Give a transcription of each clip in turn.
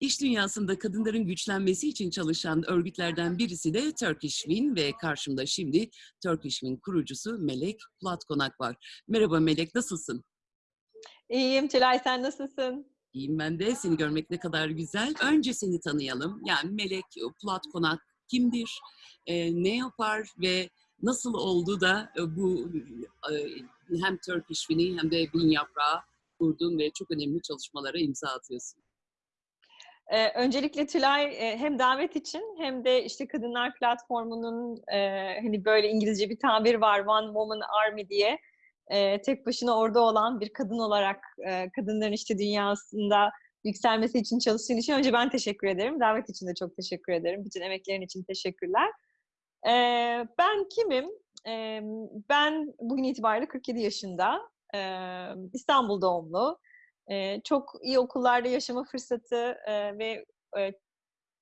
İş dünyasında kadınların güçlenmesi için çalışan örgütlerden birisi de Turkish Win ve karşımda şimdi Turkish Win kurucusu Melek Platkonak var. Merhaba Melek, nasılsın? İyiyim Tülay, sen nasılsın? İyiyim ben de. Seni görmek ne kadar güzel. Önce seni tanıyalım. Yani Melek Platkonak kimdir? Ee, ne yapar ve nasıl oldu da e, bu e, hem Turkish Win'i hem de Bin Yaprağı kurdun ve çok önemli çalışmalara imza atıyorsun. Ee, öncelikle Tülay e, hem davet için hem de işte Kadınlar Platformu'nun e, hani böyle İngilizce bir tabir var One Woman Army diye e, tek başına orada olan bir kadın olarak e, kadınların işte dünyasında yükselmesi için çalıştığın için önce ben teşekkür ederim. Davet için de çok teşekkür ederim. Bütün emeklerin için teşekkürler. E, ben kimim? E, ben bugün itibariyle 47 yaşında. E, İstanbul doğumlu. E, çok iyi okullarda yaşama fırsatı e, ve e,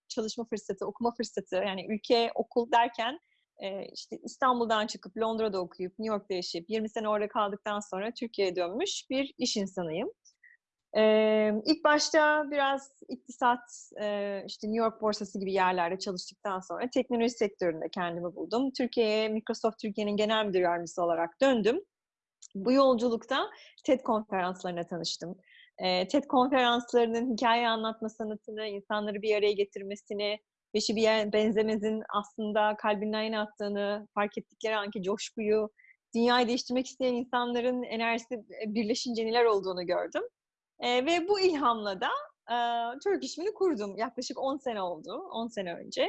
çalışma fırsatı, okuma fırsatı yani ülke okul derken e, işte İstanbul'dan çıkıp Londra'da okuyup New York'ta yaşayıp 20 sene orada kaldıktan sonra Türkiye'ye dönmüş bir iş insanıyım. Ee, ilk başta biraz iktisat, e, işte New York borsası gibi yerlerde çalıştıktan sonra teknoloji sektöründe kendimi buldum. Türkiye'ye, Microsoft Türkiye'nin genel müdür yardımcısı olarak döndüm. Bu yolculukta TED konferanslarına tanıştım. E, TED konferanslarının hikaye anlatma sanatını, insanları bir araya getirmesini, beşi bir benzemezin aslında kalbinden yine attığını fark ettikleri anki coşkuyu, dünyayı değiştirmek isteyen insanların enerjisi birleşince neler olduğunu gördüm. E, ve bu ilhamla da e, Türk işimi kurdum. Yaklaşık 10 sene oldu, 10 sene önce.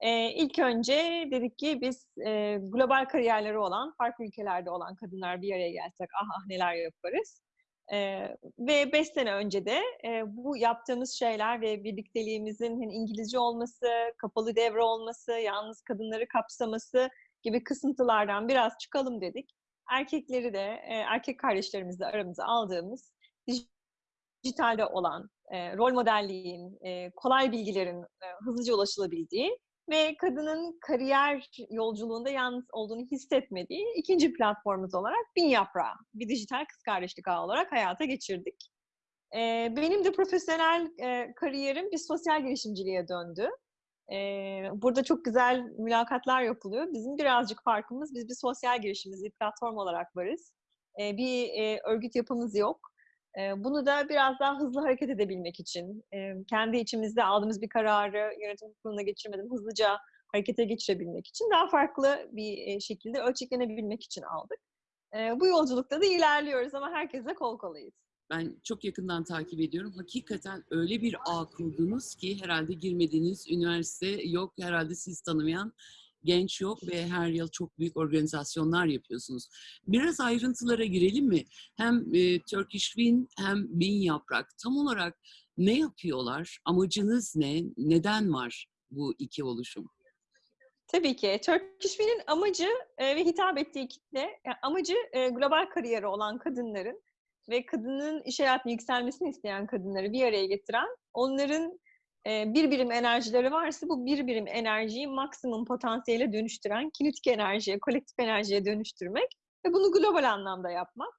E, ilk önce dedik ki biz e, global kariyerleri olan, farklı ülkelerde olan kadınlar bir araya gelsek ah ah neler yaparız. Ee, ve beş sene önce de e, bu yaptığımız şeyler ve birlikteliğimizin hani İngilizce olması, kapalı devre olması, yalnız kadınları kapsaması gibi kısıntılardan biraz çıkalım dedik. Erkekleri de, e, erkek kardeşlerimizle aramıza aldığımız dijitalde olan, e, rol modelliğin, e, kolay bilgilerin e, hızlıca ulaşılabildiği ve kadının kariyer yolculuğunda yalnız olduğunu hissetmediği ikinci platformumuz olarak Bin Yaprağı, bir dijital kız kardeşlik ağı olarak hayata geçirdik. Ee, benim de profesyonel e, kariyerim bir sosyal girişimciliğe döndü. Ee, burada çok güzel mülakatlar yapılıyor. Bizim birazcık farkımız, biz bir sosyal girişimiz, bir platform olarak varız. Ee, bir e, örgüt yapımız yok. Bunu da biraz daha hızlı hareket edebilmek için, kendi içimizde aldığımız bir kararı yönetim kuruluna geçirmeden hızlıca harekete geçirebilmek için daha farklı bir şekilde ölçeklenebilmek için aldık. Bu yolculukta da ilerliyoruz ama herkesle kol kolayız. Ben çok yakından takip ediyorum. Hakikaten öyle bir ağ kurdunuz ki herhalde girmediğiniz üniversite yok. Herhalde siz tanımayan genç yok ve her yıl çok büyük organizasyonlar yapıyorsunuz. Biraz ayrıntılara girelim mi? Hem e, Turkish Win hem Bin Yaprak tam olarak ne yapıyorlar? Amacınız ne? Neden var bu iki oluşum? Tabii ki. Turkish Win'in amacı e, ve hitap ettiği kitle, yani amacı e, global kariyeri olan kadınların ve kadının iş hayatına yükselmesini isteyen kadınları bir araya getiren, onların bir birim enerjileri varsa bu bir birim enerjiyi maksimum potansiyele dönüştüren, kinetik enerjiye, kolektif enerjiye dönüştürmek ve bunu global anlamda yapmak.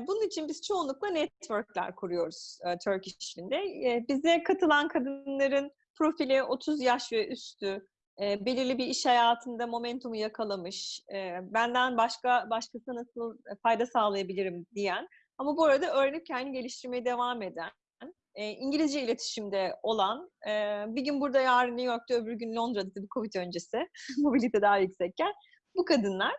Bunun için biz çoğunlukla networkler kuruyoruz Turkish Wind'de. Bize katılan kadınların profili 30 yaş ve üstü, belirli bir iş hayatında momentumu yakalamış, benden başka başkasına nasıl fayda sağlayabilirim diyen ama bu arada öğrenip kendi geliştirmeye devam eden, e, İngilizce iletişimde olan, e, bir gün burada yarın New York'ta öbür gün Londra'da tabii Covid öncesi, mobilite daha yüksekken bu kadınlar.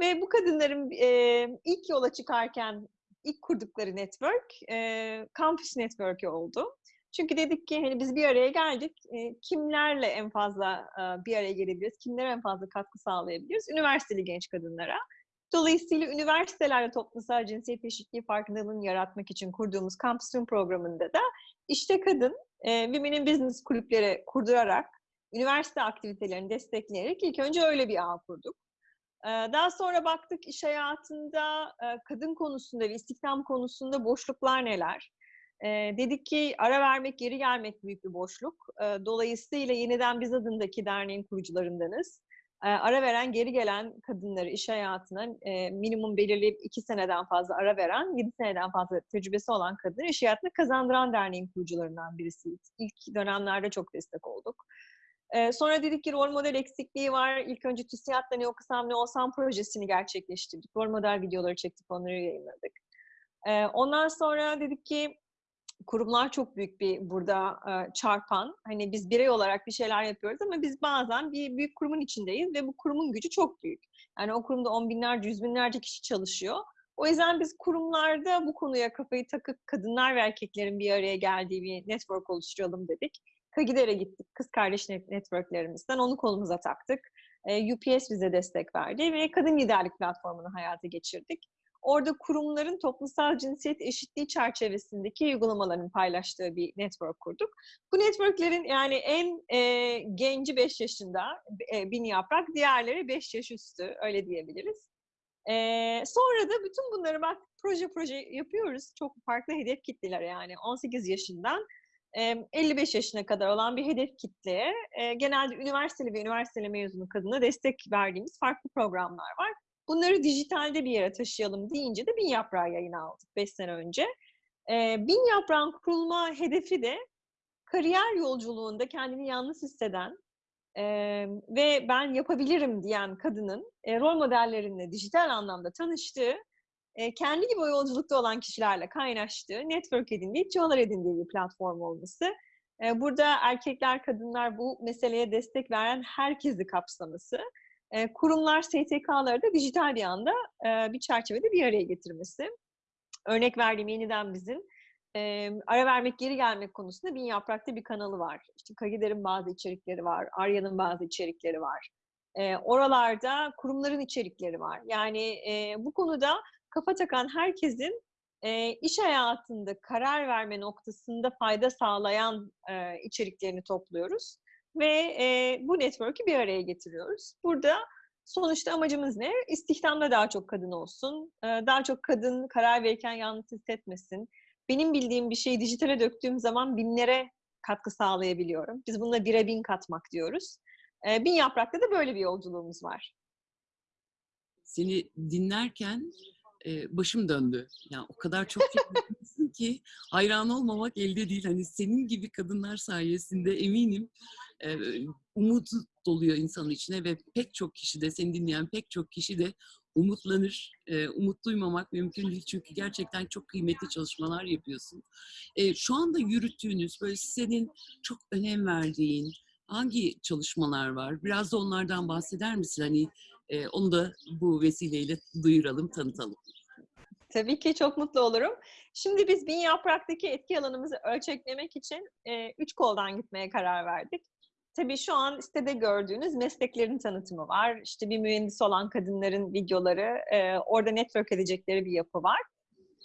Ve bu kadınların e, ilk yola çıkarken ilk kurdukları network, e, Campus Network'ü oldu. Çünkü dedik ki hani biz bir araya geldik, e, kimlerle en fazla e, bir araya gelebiliriz, kimlere en fazla katkı sağlayabiliriz? Üniversiteli genç kadınlara. Dolayısıyla üniversitelerde toplumsal cinsiyet eşitliği farkındalığını yaratmak için kurduğumuz Room programında da işte kadın, e, Women in Business kulüpleri kurdurarak, üniversite aktivitelerini destekleyerek ilk önce öyle bir ağ kurduk. E, daha sonra baktık iş hayatında e, kadın konusunda ve istihdam konusunda boşluklar neler? E, dedik ki ara vermek, geri gelmek büyük bir boşluk. Dolayısıyla yeniden biz adındaki derneğin kurucularındanız ara veren, geri gelen kadınları iş hayatına e, minimum belirleyip iki seneden fazla ara veren, yedi seneden fazla tecrübesi olan kadınları iş hayatına kazandıran derneğin kurucularından birisiyiz. İlk dönemlerde çok destek olduk. E, sonra dedik ki rol model eksikliği var. İlk önce TÜSİAD'la Ne Okusam Ne Olsam projesini gerçekleştirdik. Rol model videoları çektik, onları yayınladık. E, ondan sonra dedik ki kurumlar çok büyük bir burada e, çarpan. Hani biz birey olarak bir şeyler yapıyoruz ama biz bazen bir büyük kurumun içindeyiz ve bu kurumun gücü çok büyük. Yani o kurumda on binlerce, yüz binlerce kişi çalışıyor. O yüzden biz kurumlarda bu konuya kafayı takıp kadınlar ve erkeklerin bir araya geldiği bir network oluşturalım dedik. Kagidere gittik, kız kardeş networklerimizden onu kolumuza taktık. E, UPS bize destek verdi ve kadın liderlik platformunu hayata geçirdik. Orada kurumların toplumsal cinsiyet eşitliği çerçevesindeki uygulamaların paylaştığı bir network kurduk. Bu networklerin yani en e, genci 5 yaşında e, bin yaprak, diğerleri 5 yaş üstü öyle diyebiliriz. E, sonra da bütün bunları bak proje proje yapıyoruz. Çok farklı hedef kitleler yani 18 yaşından 55 yaşına kadar olan bir hedef kitleye genelde üniversiteli ve üniversiteli mezunu kadına destek verdiğimiz farklı programlar var. Bunları dijitalde bir yere taşıyalım deyince de Bin Yaprağı yayına aldık 5 sene önce. Bin Yaprağın kurulma hedefi de kariyer yolculuğunda kendini yalnız hisseden ve ben yapabilirim diyen kadının rol modellerinle dijital anlamda tanıştığı kendi gibi o yolculukta olan kişilerle kaynaştığı, network edindiği, tüyolar edindiği bir platform olması. burada erkekler, kadınlar bu meseleye destek veren herkesi kapsaması. Kurumlar, STK'ları da dijital bir anda bir çerçevede bir araya getirmesi. Örnek verdiğim yeniden bizim ara vermek, geri gelmek konusunda Bin Yaprak'ta bir kanalı var. İşte Kagider'in bazı içerikleri var, Arya'nın bazı içerikleri var. oralarda kurumların içerikleri var. Yani bu konuda kafa takan herkesin e, iş hayatında karar verme noktasında fayda sağlayan e, içeriklerini topluyoruz ve e, bu network'ü bir araya getiriyoruz. Burada sonuçta amacımız ne? İstihdamda daha çok kadın olsun, e, daha çok kadın karar verirken yalnız hissetmesin. Benim bildiğim bir şeyi dijitale döktüğüm zaman binlere katkı sağlayabiliyorum. Biz bununla bire bin katmak diyoruz. E, bin yaprakta da böyle bir yolculuğumuz var. Seni dinlerken e, başım döndü. Yani o kadar çok fikirlisin ki hayran olmamak elde değil. Hani senin gibi kadınlar sayesinde eminim e, umut doluyor insanın içine ve pek çok kişi de seni dinleyen pek çok kişi de umutlanır. E, umut duymamak mümkün değil çünkü gerçekten çok kıymetli çalışmalar yapıyorsun. E, şu anda yürüttüğünüz böyle senin çok önem verdiğin hangi çalışmalar var? Biraz da onlardan bahseder misin? Hani e, onu da bu vesileyle duyuralım, tanıtalım. Tabii ki çok mutlu olurum. Şimdi biz bin yapraktaki etki alanımızı ölçeklemek için e, üç koldan gitmeye karar verdik. Tabii şu an sitede gördüğünüz mesleklerin tanıtımı var. İşte bir mühendis olan kadınların videoları, e, orada network edecekleri bir yapı var.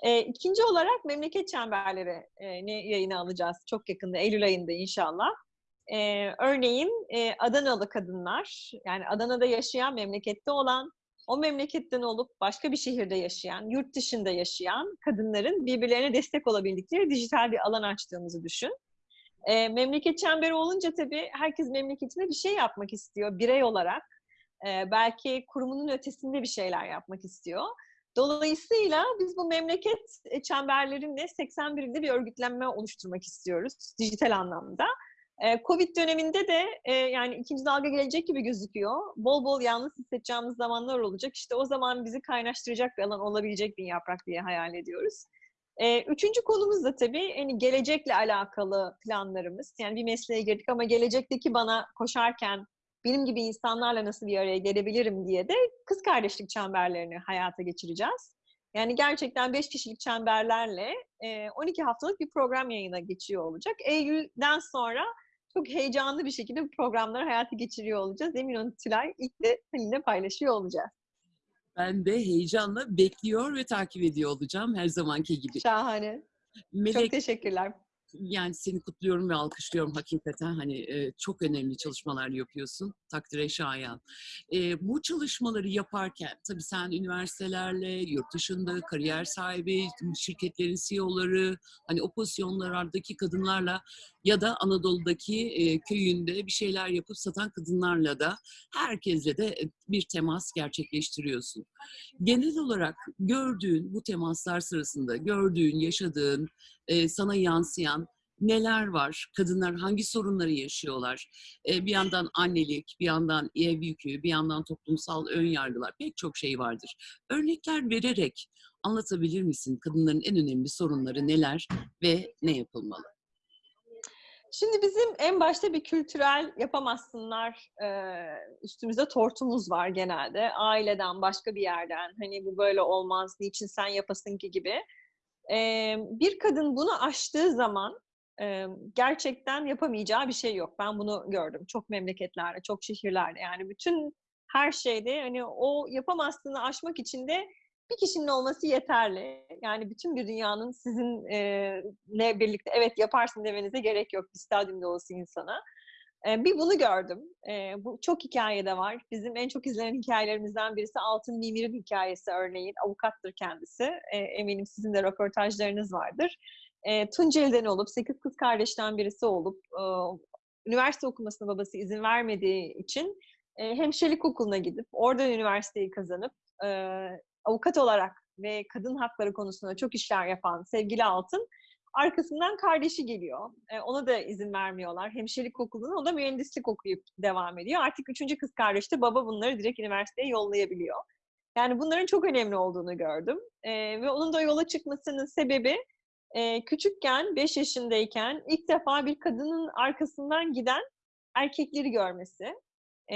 E, ikinci olarak memleket çemberleri e, ne yayına alacağız çok yakında, Eylül ayında inşallah. E, örneğin e, Adanalı kadınlar, yani Adana'da yaşayan, memlekette olan, o memleketten olup başka bir şehirde yaşayan, yurt dışında yaşayan kadınların birbirlerine destek olabildikleri dijital bir alan açtığımızı düşün. E, memleket çemberi olunca tabii herkes memleketinde bir şey yapmak istiyor birey olarak. E, belki kurumunun ötesinde bir şeyler yapmak istiyor. Dolayısıyla biz bu memleket çemberlerinde 81'inde bir örgütlenme oluşturmak istiyoruz dijital anlamda. Covid döneminde de yani ikinci dalga gelecek gibi gözüküyor. Bol bol yalnız hissedeceğimiz zamanlar olacak. İşte o zaman bizi kaynaştıracak bir alan olabilecek bir yaprak diye hayal ediyoruz. Üçüncü konumuz da tabii hani gelecekle alakalı planlarımız. Yani bir mesleğe girdik ama gelecekteki bana koşarken benim gibi insanlarla nasıl bir araya gelebilirim diye de kız kardeşlik çemberlerini hayata geçireceğiz. Yani gerçekten 5 kişilik çemberlerle 12 haftalık bir program yayına geçiyor olacak. Eylül'den sonra çok heyecanlı bir şekilde bu programları hayata geçiriyor olacağız. Emin olun Tülay ilk de seninle paylaşıyor olacağız. Ben de heyecanla bekliyor ve takip ediyor olacağım her zamanki gibi. Şahane. Melek, çok teşekkürler. Yani seni kutluyorum ve alkışlıyorum hakikaten. Hani e, çok önemli çalışmalar yapıyorsun. Takdire şayan. E, bu çalışmaları yaparken tabii sen üniversitelerle, yurt dışında kariyer sahibi, şirketlerin CEO'ları, hani o pozisyonlardaki kadınlarla ya da Anadolu'daki e, köyünde bir şeyler yapıp satan kadınlarla da herkesle de bir temas gerçekleştiriyorsun. Genel olarak gördüğün bu temaslar sırasında gördüğün, yaşadığın, e, sana yansıyan neler var? Kadınlar hangi sorunları yaşıyorlar? E, bir yandan annelik, bir yandan ev yükü, bir yandan toplumsal ön yargılar pek çok şey vardır. Örnekler vererek anlatabilir misin kadınların en önemli sorunları neler ve ne yapılmalı? Şimdi bizim en başta bir kültürel yapamazsınlar e, üstümüzde tortumuz var genelde. Aileden, başka bir yerden. Hani bu böyle olmaz, niçin sen yapasın ki gibi. E, bir kadın bunu aştığı zaman e, gerçekten yapamayacağı bir şey yok. Ben bunu gördüm çok memleketlerde, çok şehirlerde. Yani bütün her şeyde hani o yapamazsını aşmak için de bir kişinin olması yeterli. Yani bütün bir dünyanın sizinle birlikte evet yaparsın demenize gerek yok bir stadyumda olası insana. E, bir bunu gördüm. E, bu çok hikayede var. Bizim en çok izlenen hikayelerimizden birisi Altın Mimir'in hikayesi örneğin. Avukattır kendisi. E, eminim sizin de röportajlarınız vardır. E, Tunceli'den olup, sekiz kız kardeşten birisi olup, e, üniversite okumasına babası izin vermediği için e, hemşirelik okuluna gidip, oradan üniversiteyi kazanıp, e, avukat olarak ve kadın hakları konusunda çok işler yapan sevgili Altın, arkasından kardeşi geliyor. E, ona da izin vermiyorlar. Hemşirelik okuluna, o da mühendislik okuyup devam ediyor. Artık üçüncü kız kardeş de baba bunları direkt üniversiteye yollayabiliyor. Yani bunların çok önemli olduğunu gördüm. E, ve onun da yola çıkmasının sebebi e, küçükken, 5 yaşındayken ilk defa bir kadının arkasından giden erkekleri görmesi. E,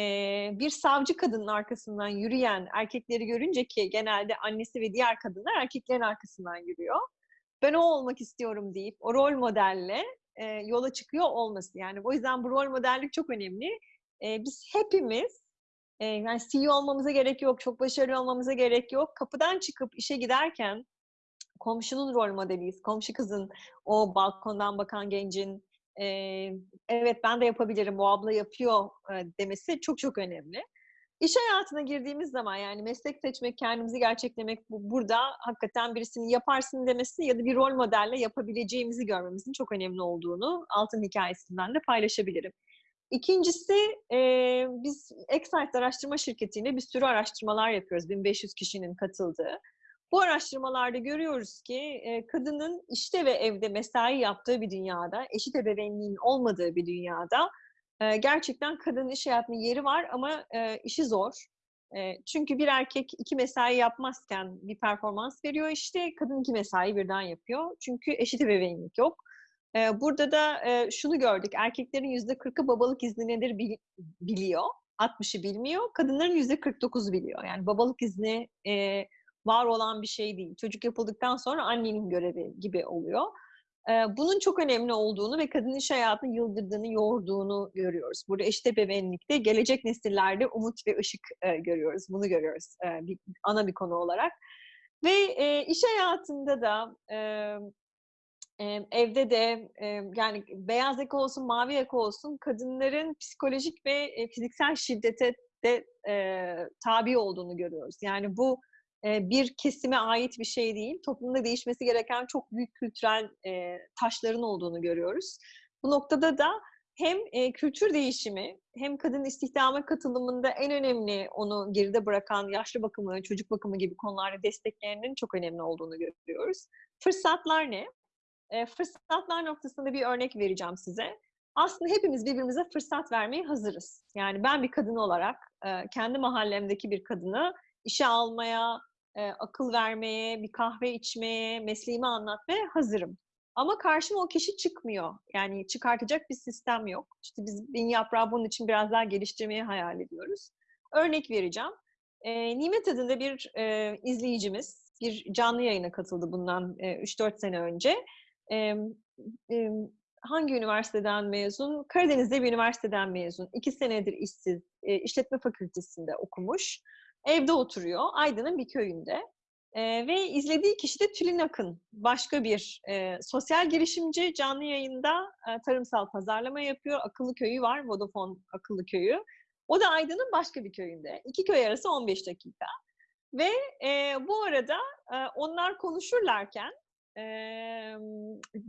bir savcı kadının arkasından yürüyen erkekleri görünce ki genelde annesi ve diğer kadınlar erkeklerin arkasından yürüyor. Ben o olmak istiyorum deyip o rol modelle e, yola çıkıyor olması. Yani o yüzden bu rol modellik çok önemli. E, biz hepimiz e, yani CEO olmamıza gerek yok, çok başarılı olmamıza gerek yok. Kapıdan çıkıp işe giderken komşunun rol modeliyiz. Komşu kızın, o balkondan bakan gencin, evet ben de yapabilirim, bu abla yapıyor demesi çok çok önemli. İş hayatına girdiğimiz zaman yani meslek seçmek, kendimizi gerçeklemek bu, burada hakikaten birisinin yaparsın demesi ya da bir rol modelle yapabileceğimizi görmemizin çok önemli olduğunu altın hikayesinden de paylaşabilirim. İkincisi e, biz Excite araştırma şirketiyle bir sürü araştırmalar yapıyoruz. 1500 kişinin katıldığı. Bu araştırmalarda görüyoruz ki e, kadının işte ve evde mesai yaptığı bir dünyada, eşit ebeveynliğin olmadığı bir dünyada e, gerçekten kadının iş hayatının yeri var ama e, işi zor. Çünkü bir erkek iki mesai yapmazken bir performans veriyor işte, kadın iki mesai birden yapıyor. Çünkü eşit ebeveynlik yok. Burada da şunu gördük, erkeklerin yüzde kırkı babalık izni nedir bil, biliyor, 60'ı bilmiyor. Kadınların yüzde 49 biliyor. Yani babalık izni... var olan bir şey değil. Çocuk yapıldıktan sonra annenin görevi gibi oluyor. Bunun çok önemli olduğunu ve kadın iş hayatını yıldırdığını, yoğurduğunu görüyoruz. Burada eşit ebeveynlikte gelecek nesillerde umut ve ışık görüyoruz. Bunu görüyoruz bir, ana bir konu olarak. Ve iş hayatında da evde de yani beyaz yaka olsun, mavi yaka olsun kadınların psikolojik ve fiziksel şiddete de tabi olduğunu görüyoruz. Yani bu bir kesime ait bir şey değil. Toplumda değişmesi gereken çok büyük kültürel taşların olduğunu görüyoruz. Bu noktada da hem kültür değişimi hem kadın istihdama katılımında en önemli onu geride bırakan yaşlı bakımı, çocuk bakımı gibi konularda desteklerinin çok önemli olduğunu görüyoruz. Fırsatlar ne? Fırsatlar noktasında bir örnek vereceğim size. Aslında hepimiz birbirimize fırsat vermeye hazırız. Yani ben bir kadın olarak kendi mahallemdeki bir kadını işe almaya, e, akıl vermeye, bir kahve içmeye, mesleğimi anlatmaya hazırım. Ama karşıma o kişi çıkmıyor. Yani çıkartacak bir sistem yok. İşte biz bin yaprağı bunun için biraz daha geliştirmeyi hayal ediyoruz. Örnek vereceğim. E, Nimet adında bir e, izleyicimiz bir canlı yayına katıldı bundan e, 3-4 sene önce. E, e, hangi üniversiteden mezun? Karadeniz'de bir üniversiteden mezun. İki senedir işsiz, e, işletme fakültesinde okumuş. Evde oturuyor. Aydın'ın bir köyünde. E, ve izlediği kişi de Tülin Akın. Başka bir e, sosyal girişimci. Canlı yayında e, tarımsal pazarlama yapıyor. Akıllı köyü var. Vodafone Akıllı Köyü. O da Aydın'ın başka bir köyünde. İki köy arası 15 dakika. Ve e, bu arada e, onlar konuşurlarken e,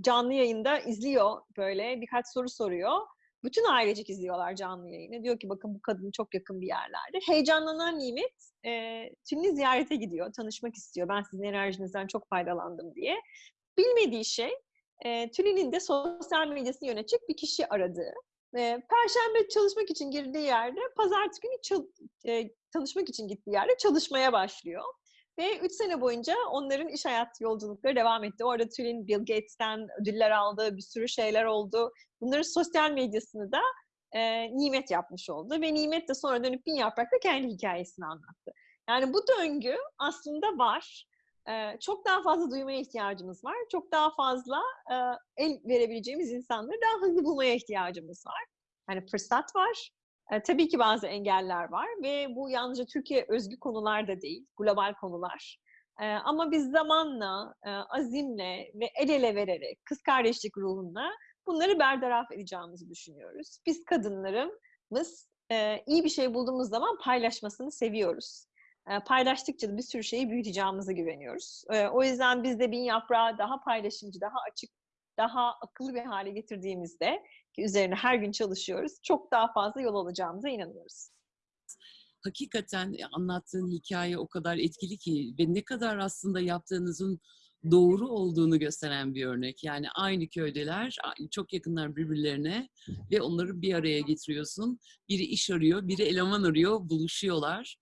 canlı yayında izliyor böyle birkaç soru soruyor. Bütün ailecek izliyorlar canlı yayını. Diyor ki bakın bu kadın çok yakın bir yerlerde. Heyecanlanan Nimet e, Tülin'i ziyarete gidiyor. Tanışmak istiyor. Ben sizin enerjinizden çok faydalandım diye. Bilmediği şey e, Tülin'in de sosyal medyasını yönetecek bir kişi aradığı. E, Perşembe çalışmak için girdiği yerde pazartesi günü e, tanışmak için gittiği yerde çalışmaya başlıyor. Ve üç sene boyunca onların iş hayatı yolculukları devam etti. Orada Tülin Bill Gates'ten ödüller aldı, bir sürü şeyler oldu. Bunların sosyal medyasını da e, Nimet yapmış oldu. Ve Nimet de sonra dönüp Bin Yaprak'ta kendi hikayesini anlattı. Yani bu döngü aslında var. E, çok daha fazla duymaya ihtiyacımız var. Çok daha fazla e, el verebileceğimiz insanları daha hızlı bulmaya ihtiyacımız var. Yani fırsat var. Tabii ki bazı engeller var ve bu yalnızca Türkiye özgü konular da değil, global konular. Ama biz zamanla, azimle ve el ele vererek, kız kardeşlik ruhunla bunları bertaraf edeceğimizi düşünüyoruz. Biz kadınlarımız iyi bir şey bulduğumuz zaman paylaşmasını seviyoruz. Paylaştıkça da bir sürü şeyi büyüteceğimize güveniyoruz. O yüzden biz de bin yaprağı daha paylaşımcı, daha açık, daha akıllı bir hale getirdiğimizde ki üzerine her gün çalışıyoruz. Çok daha fazla yol alacağımıza inanıyoruz. Hakikaten anlattığın hikaye o kadar etkili ki ve ne kadar aslında yaptığınızın doğru olduğunu gösteren bir örnek. Yani aynı köydeler, çok yakınlar birbirlerine ve onları bir araya getiriyorsun. Biri iş arıyor, biri eleman arıyor, buluşuyorlar.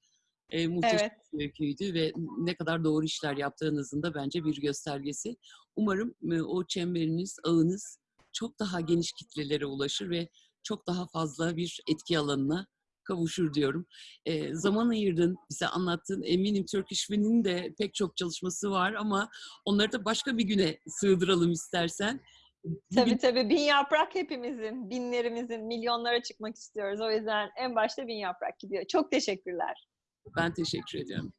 E, muhteşem Evet. bir öyküydü ve ne kadar doğru işler yaptığınızın da bence bir göstergesi. Umarım e, o çemberiniz, ağınız çok daha geniş kitlelere ulaşır ve çok daha fazla bir etki alanına kavuşur diyorum. E, zaman ayırdın, bize anlattın. Eminim Turkish Win'in de pek çok çalışması var ama onları da başka bir güne sığdıralım istersen. Tabii tabii. Bin yaprak hepimizin, binlerimizin, milyonlara çıkmak istiyoruz. O yüzden en başta bin yaprak gidiyor. Çok teşekkürler. Ben teşekkür ediyorum.